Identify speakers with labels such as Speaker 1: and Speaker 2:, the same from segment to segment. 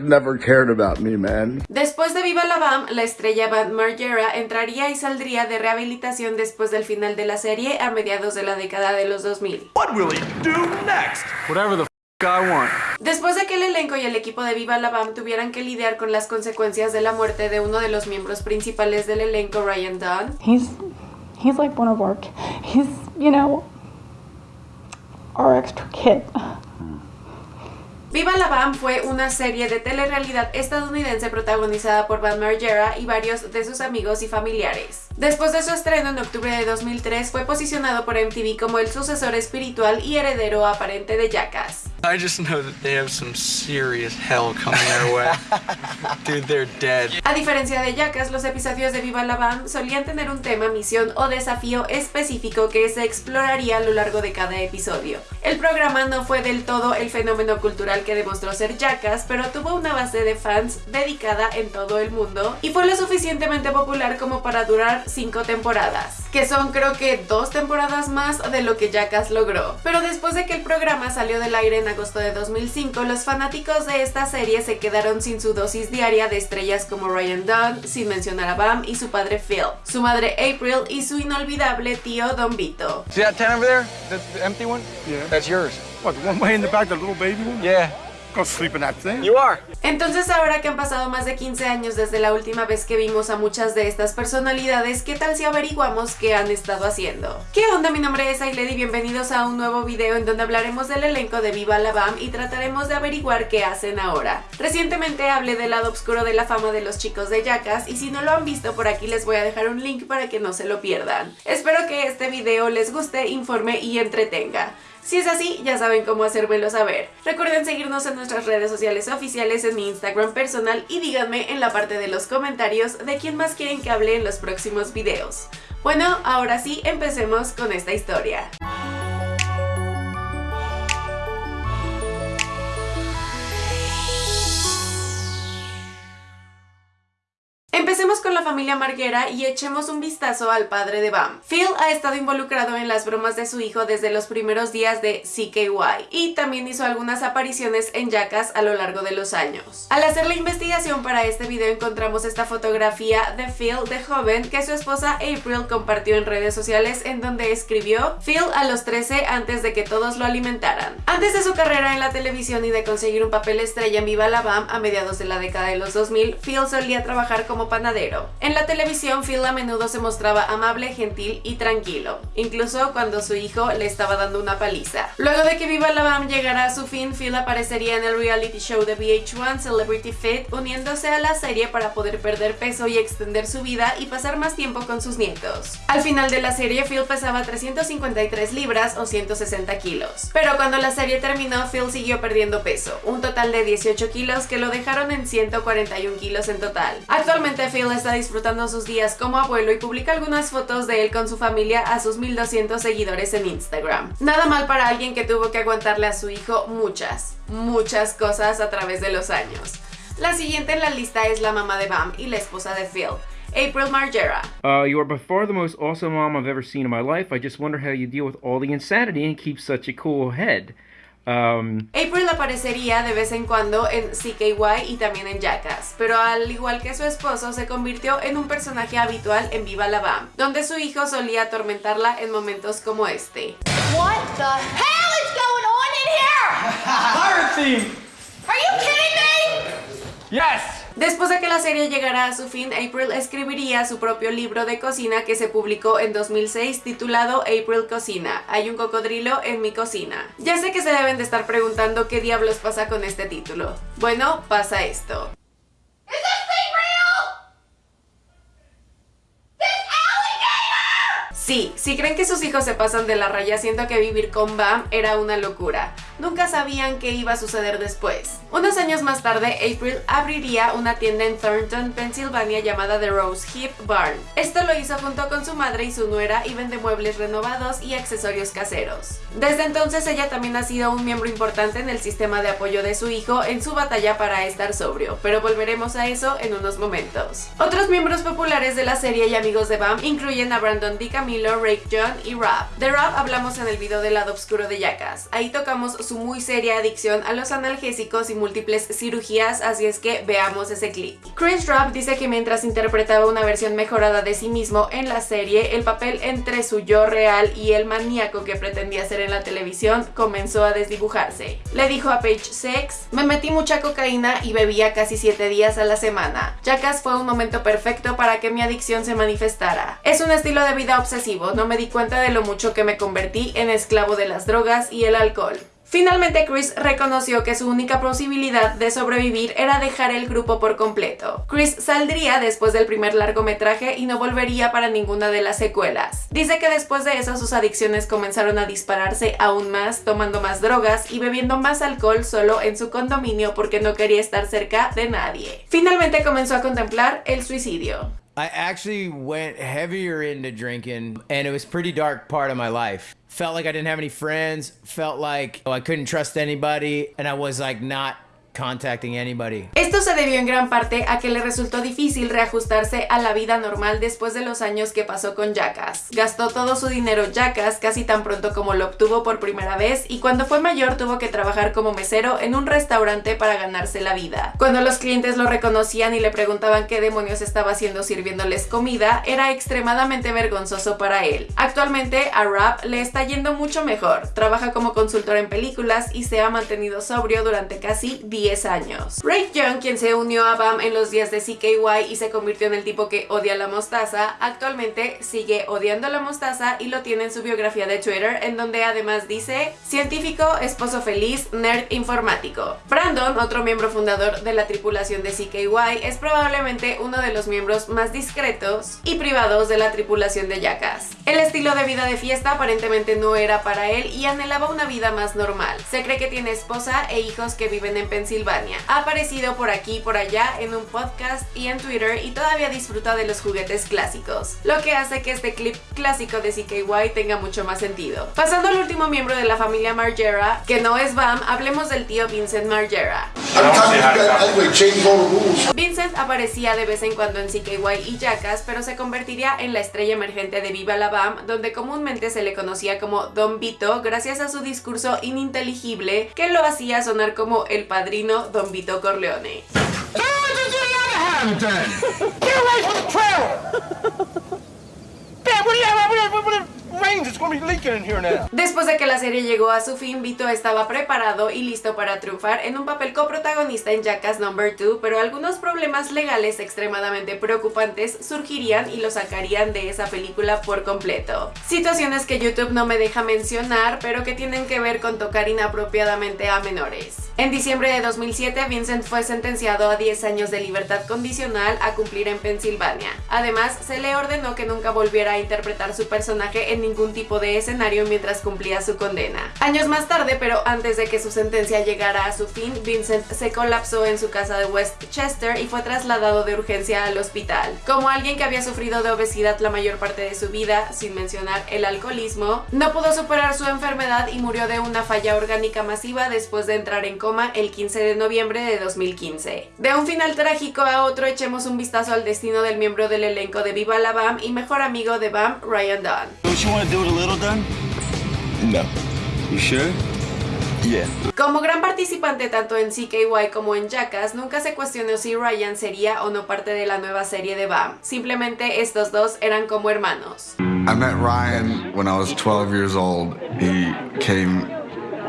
Speaker 1: never cared about me, man.
Speaker 2: Después de Viva la Bam, la estrella Bam Margera entraría y saldría de rehabilitación después del final de la serie a mediados de la década de los 2000.
Speaker 3: What will he do next? Whatever the f I want.
Speaker 2: Después de que el elenco y el equipo de Viva la Bam tuvieran que lidiar con las consecuencias de la muerte de uno de los miembros principales del elenco, Ryan Dunn,
Speaker 4: He's he's like one of our he's you know our extra kid.
Speaker 2: Viva la Bam fue una serie de telerrealidad estadounidense protagonizada por Bam Margera y varios de sus amigos y familiares. Después de su estreno en octubre de 2003, fue posicionado por MTV como el sucesor espiritual y heredero aparente de Jackass.
Speaker 5: I just know that they have some serious hell coming their way. Dude, they're dead.
Speaker 2: A diferencia de Jackass, los episodios de Viva la Bam solían tener un tema, misión o desafío específico que se exploraría a lo largo de cada episodio. El programa no fue del todo el fenómeno cultural que demostró ser Jackass, pero tuvo una base de fans dedicada en todo el mundo y fue lo suficientemente popular como para durar cinco temporadas, que son creo que dos temporadas más de lo que Jackass logró. Pero después de que el programa salió del aire en agosto de 2005, los fanáticos de esta serie se quedaron sin su dosis diaria de estrellas como Ryan Dunn, sin mencionar a Bam y su padre Phil, su madre April y su inolvidable tío Don Vito.
Speaker 5: See that tent over there? The, the empty one?
Speaker 3: Yeah.
Speaker 5: That's yours.
Speaker 3: What, the one way in the back, the little baby one?
Speaker 5: Yeah.
Speaker 3: Go sleep in that thing.
Speaker 5: You are.
Speaker 2: Entonces ahora que han pasado más de 15 años desde la última vez que vimos a muchas de estas personalidades, ¿qué tal si averiguamos qué han estado haciendo? ¿Qué onda? Mi nombre es Ailed y bienvenidos a un nuevo video en donde hablaremos del elenco de Viva la Bam y trataremos de averiguar qué hacen ahora. Recientemente hablé del lado oscuro de la fama de los chicos de Jackass y si no lo han visto por aquí les voy a dejar un link para que no se lo pierdan. Espero que este video les guste, informe y entretenga. Si es así, ya saben cómo hacérmelo saber. Recuerden seguirnos en nuestras redes sociales oficiales, en mi Instagram personal y díganme en la parte de los comentarios de quién más quieren que hable en los próximos videos. Bueno, ahora sí, empecemos con esta historia. Empecemos con la familia Marguera y echemos un vistazo al padre de Bam. Phil ha estado involucrado en las bromas de su hijo desde los primeros días de CKY y también hizo algunas apariciones en Jackass a lo largo de los años. Al hacer la investigación para este video encontramos esta fotografía de Phil de joven que su esposa April compartió en redes sociales en donde escribió Phil a los 13 antes de que todos lo alimentaran. Antes de su carrera en la televisión y de conseguir un papel estrella en Viva la Bam a mediados de la década de los 2000, Phil solía trabajar como panadero. En la televisión, Phil a menudo se mostraba amable, gentil y tranquilo, incluso cuando su hijo le estaba dando una paliza. Luego de que Viva la Bam llegara a su fin, Phil aparecería en el reality show de VH1 Celebrity Fit, uniéndose a la serie para poder perder peso y extender su vida y pasar más tiempo con sus nietos. Al final de la serie, Phil pesaba 353 libras o 160 kilos. Pero cuando la serie terminó, Phil siguió perdiendo peso, un total de 18 kilos que lo dejaron en 141 kilos en total. Actualmente Phil está disfrutando sus días como abuelo y publica algunas fotos de él con su familia a sus 1200 seguidores en Instagram. Nada mal para alguien que tuvo que aguantarle a su hijo muchas, muchas cosas a través de los años. La siguiente en la lista es la mamá de Bam y la esposa de Phil. April Margera.
Speaker 6: Uh, you are by far the most awesome mom I've ever seen in my life. I just wonder how you deal with all the insanity and keep such a cool head. Um,
Speaker 2: April aparecería de vez en cuando en CKY y también en Jackass, pero al igual que su esposo se convirtió en un personaje habitual en Viva la Bam, donde su hijo solía atormentarla en momentos como este.
Speaker 7: What the hell is going on in here?
Speaker 5: Pirate theme.
Speaker 7: Are you kidding me?
Speaker 5: Yes.
Speaker 2: Después de que la serie llegara a su fin, April escribiría su propio libro de cocina que se publicó en 2006 titulado April Cocina. Hay un cocodrilo en mi cocina. Ya sé que se deben de estar preguntando qué diablos pasa con este título. Bueno, pasa esto. Sí, si creen que sus hijos se pasan de la raya, siento que vivir con Bam era una locura. Nunca sabían qué iba a suceder después. Unos años más tarde, April abriría una tienda en Thornton, Pensilvania llamada The Rose Hip Barn. Esto lo hizo junto con su madre y su nuera y vende muebles renovados y accesorios caseros. Desde entonces ella también ha sido un miembro importante en el sistema de apoyo de su hijo en su batalla para estar sobrio, pero volveremos a eso en unos momentos. Otros miembros populares de la serie y amigos de Bam incluyen a Brandon DiCamillo, Rake John y Rob. De Rob hablamos en el video del lado oscuro de Jackass. Ahí tocamos su muy seria adicción a los analgésicos y múltiples cirugías, así es que veamos ese clip. Chris Rock dice que mientras interpretaba una versión mejorada de sí mismo en la serie, el papel entre su yo real y el maníaco que pretendía ser en la televisión comenzó a desdibujarse. Le dijo a Page Six, me metí mucha cocaína y bebía casi 7 días a la semana. Jackass fue un momento perfecto para que mi adicción se manifestara. Es un estilo de vida obsesivo, no me di cuenta de lo mucho que me convertí en esclavo de las drogas y el alcohol. Finalmente Chris reconoció que su única posibilidad de sobrevivir era dejar el grupo por completo. Chris saldría después del primer largometraje y no volvería para ninguna de las secuelas. Dice que después de eso sus adicciones comenzaron a dispararse aún más, tomando más drogas y bebiendo más alcohol solo en su condominio porque no quería estar cerca de nadie. Finalmente comenzó a contemplar el suicidio.
Speaker 1: I actually went heavier into drinking, and it was pretty dark part of my life. Felt like I didn't have any friends. Felt like oh, I couldn't trust anybody, and I was like not contacting anybody.
Speaker 2: Esto se debió en gran parte a que le resultó difícil reajustarse a la vida normal después de los años que pasó con Jackass. Gastó todo su dinero Jackass casi tan pronto como lo obtuvo por primera vez y cuando fue mayor tuvo que trabajar como mesero en un restaurante para ganarse la vida. Cuando los clientes lo reconocían y le preguntaban qué demonios estaba haciendo sirviéndoles comida, era extremadamente vergonzoso para él. Actualmente a Rap le está yendo mucho mejor. Trabaja como consultor en películas y se ha mantenido sobrio durante casi 10 años. Ray Young, quien se unió a BAM en los días de CKY y se convirtió en el tipo que odia la mostaza, actualmente sigue odiando la mostaza y lo tiene en su biografía de Twitter, en donde además dice científico, esposo feliz, nerd informático. Brandon, otro miembro fundador de la tripulación de CKY, es probablemente uno de los miembros más discretos y privados de la tripulación de Jackass. El estilo de vida de fiesta aparentemente no era para él y anhelaba una vida más normal. Se cree que tiene esposa e hijos que viven en Pensilvania ha aparecido por aquí y por allá en un podcast y en Twitter y todavía disfruta de los juguetes clásicos, lo que hace que este clip clásico de CKY tenga mucho más sentido. Pasando al último miembro de la familia Margera, que no es Bam, hablemos del tío Vincent Margera. Vincent aparecía de vez en cuando en CKY y Jackass, pero se convertiría en la estrella emergente de Viva la Bam, donde comúnmente se le conocía como Don Vito gracias a su discurso ininteligible que lo hacía sonar como el padrino Don Vito Corleone. Después de que la serie llegó a su fin, Vito estaba preparado y listo para triunfar en un papel coprotagonista en Jackass Number 2, pero algunos problemas legales extremadamente preocupantes surgirían y lo sacarían de esa película por completo. Situaciones que YouTube no me deja mencionar, pero que tienen que ver con tocar inapropiadamente a menores. En diciembre de 2007, Vincent fue sentenciado a 10 años de libertad condicional a cumplir en Pensilvania. Además, se le ordenó que nunca volviera a interpretar su personaje en ningún tipo de escenario mientras cumplía su condena. Años más tarde, pero antes de que su sentencia llegara a su fin, Vincent se colapsó en su casa de Westchester y fue trasladado de urgencia al hospital. Como alguien que había sufrido de obesidad la mayor parte de su vida, sin mencionar el alcoholismo, no pudo superar su enfermedad y murió de una falla orgánica masiva después de entrar en coma el 15 de noviembre de 2015. De un final trágico a otro, echemos un vistazo al destino del miembro del elenco de Viva la BAM y mejor amigo de BAM, Ryan Dunn.
Speaker 3: No. You sure? Yeah.
Speaker 2: Como gran participante tanto en CKY como en Jackass, nunca se cuestionó si Ryan sería o no parte de la nueva serie de BAM. Simplemente estos dos eran como hermanos.
Speaker 8: I met Ryan when I was 12 years old. He came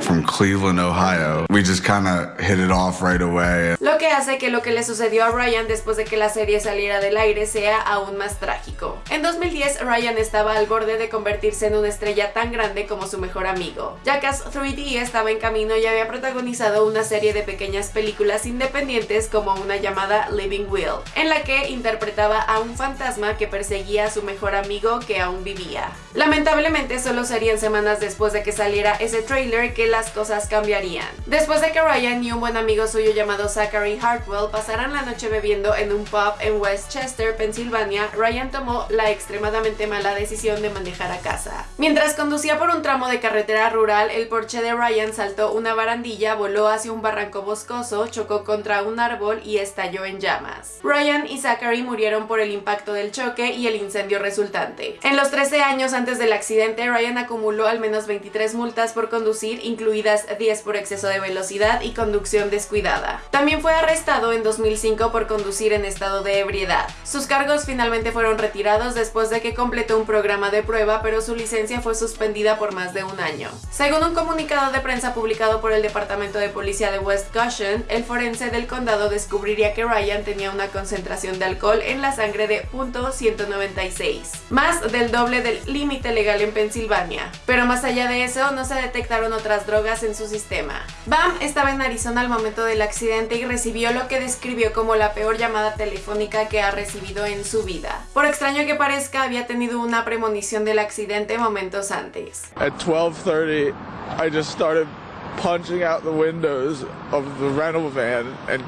Speaker 8: from Cleveland, Ohio. We just kind of hit it off right away.
Speaker 2: Lo que hace que lo que le sucedió a Ryan después de que la serie saliera del aire sea aún más trágico. En 2010, Ryan estaba al borde de convertirse en una estrella tan grande como su mejor amigo. Jackass 3D estaba en camino y había protagonizado una serie de pequeñas películas independientes como una llamada Living Will, en la que interpretaba a un fantasma que perseguía a su mejor amigo que aún vivía. Lamentablemente, solo serían semanas después de que saliera ese trailer que las cosas cambiarían. Después de que Ryan y un buen amigo suyo llamado Zachary Hartwell pasaran la noche bebiendo en un pub en Westchester, Pensilvania, Ryan tomó la extremadamente mala decisión de manejar a casa. Mientras conducía por un tramo de carretera rural, el Porsche de Ryan saltó una barandilla, voló hacia un barranco boscoso, chocó contra un árbol y estalló en llamas. Ryan y Zachary murieron por el impacto del choque y el incendio resultante. En los 13 años antes del accidente, Ryan acumuló al menos 23 multas por conducir, incluidas 10 por exceso de velocidad y conducción descuidada. También fue arrestado en 2005 por conducir en estado de ebriedad. Sus cargos finalmente fueron retirados después de que completó un programa de prueba, pero su licencia fue suspendida por más de un año. Según un comunicado de prensa publicado por el Departamento de Policía de West Goshen, el forense del condado descubriría que Ryan tenía una concentración de alcohol en la sangre de .196, más del doble del límite legal en Pensilvania. Pero más allá de eso, no se detectaron otras drogas en su sistema. Bam estaba en Arizona al momento del accidente y recibió lo que describió como la peor llamada telefónica que ha recibido en su vida. Por extraño que parezca, había tenido una premonición del accidente momentos antes.
Speaker 9: At 12:30, I just started punching out the windows of the rental van and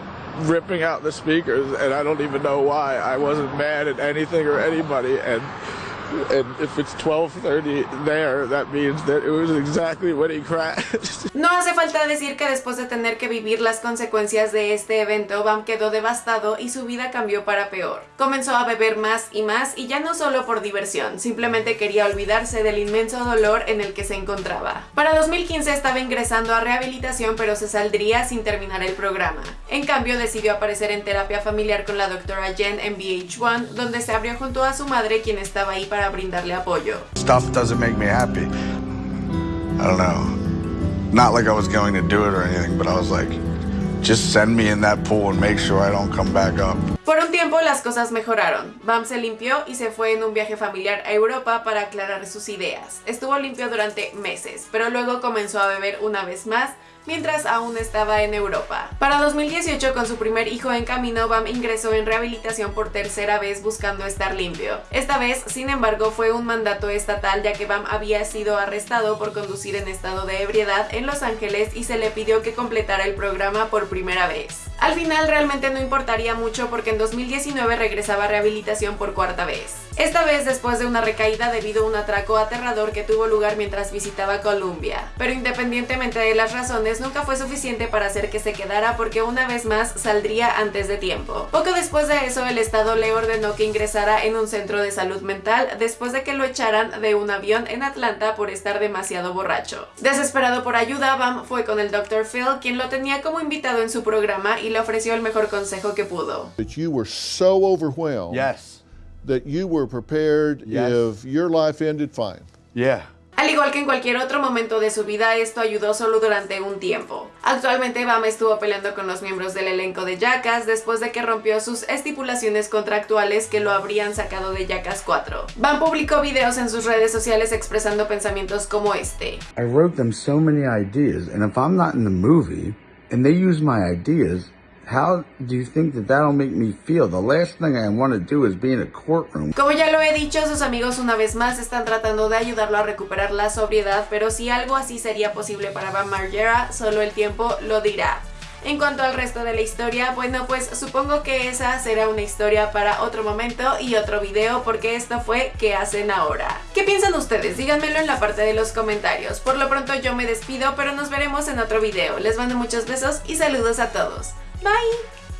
Speaker 9: ripping out the speakers and I don't even know why. I wasn't mad at anything or anybody and and if it's 12:30 there, that means that it was exactly when he crashed.
Speaker 2: No hace falta decir que después de tener que vivir las consecuencias de este evento, Bam quedó devastado y su vida cambió para peor. Comenzó a beber más y más y ya no solo por diversión, simplemente quería olvidarse del inmenso dolor en el que se encontraba. Para 2015 estaba ingresando a rehabilitación pero se saldría sin terminar el programa. En cambio decidió aparecer en terapia familiar con la doctora Jen en VH1, donde se abrió junto a su madre quien estaba ahí para brindarle apoyo.
Speaker 8: Stuff doesn't make me happy. I don't know. Not like I was going to do it or anything, but I was like, just send me in that pool and make sure I don't come back up.
Speaker 2: Por un tiempo las cosas mejoraron. Bam se limpió y se fue en un viaje familiar a Europa para aclarar sus ideas. Estuvo limpio durante meses, pero luego comenzó a beber una vez más mientras aún estaba en Europa. Para 2018, con su primer hijo en camino, Bam ingresó en rehabilitación por tercera vez buscando estar limpio. Esta vez, sin embargo, fue un mandato estatal ya que Bam había sido arrestado por conducir en estado de ebriedad en Los Ángeles y se le pidió que completara el programa por primera vez. Al final realmente no importaría mucho porque en 2019 regresaba a rehabilitación por cuarta vez. Esta vez después de una recaída debido a un atraco aterrador que tuvo lugar mientras visitaba Colombia. Pero independientemente de las razones, nunca fue suficiente para hacer que se quedara porque una vez más saldría antes de tiempo. Poco después de eso, el Estado le ordenó que ingresara en un centro de salud mental después de que lo echaran de un avión en Atlanta por estar demasiado borracho. Desesperado por ayuda, Bam fue con el Dr. Phil, quien lo tenía como invitado en su programa y le ofreció el mejor consejo que pudo.
Speaker 10: that you were so overwhelmed
Speaker 11: Yes.
Speaker 10: that you were prepared
Speaker 11: Yes.
Speaker 10: if your life ended fine.
Speaker 11: Yeah.
Speaker 2: Al igual que en cualquier otro momento de su vida, esto ayudó solo durante un tiempo. Actualmente Bam estuvo peleando con los miembros del elenco de Jackass después de que rompió sus estipulaciones contractuales que lo habrían sacado de Jackass 4. Bam publicó videos en sus redes sociales expresando pensamientos como este.
Speaker 11: I wrote them so many ideas, and if I'm not in the movie and they use my ideas, how do you think that that'll make me feel? The last thing I want to do is be in a courtroom.
Speaker 2: Como ya lo he dicho, sus amigos una vez más están tratando de ayudarlo a recuperar la sobriedad, pero si algo así sería posible para Bam Margera, solo el tiempo lo dirá. En cuanto al resto de la historia, bueno pues supongo que esa será una historia para otro momento y otro video porque esto fue ¿Qué hacen ahora? ¿Qué piensan ustedes? Díganmelo en la parte de los comentarios. Por lo pronto yo me despido, pero nos veremos en otro video. Les mando muchos besos y saludos a todos. Bye!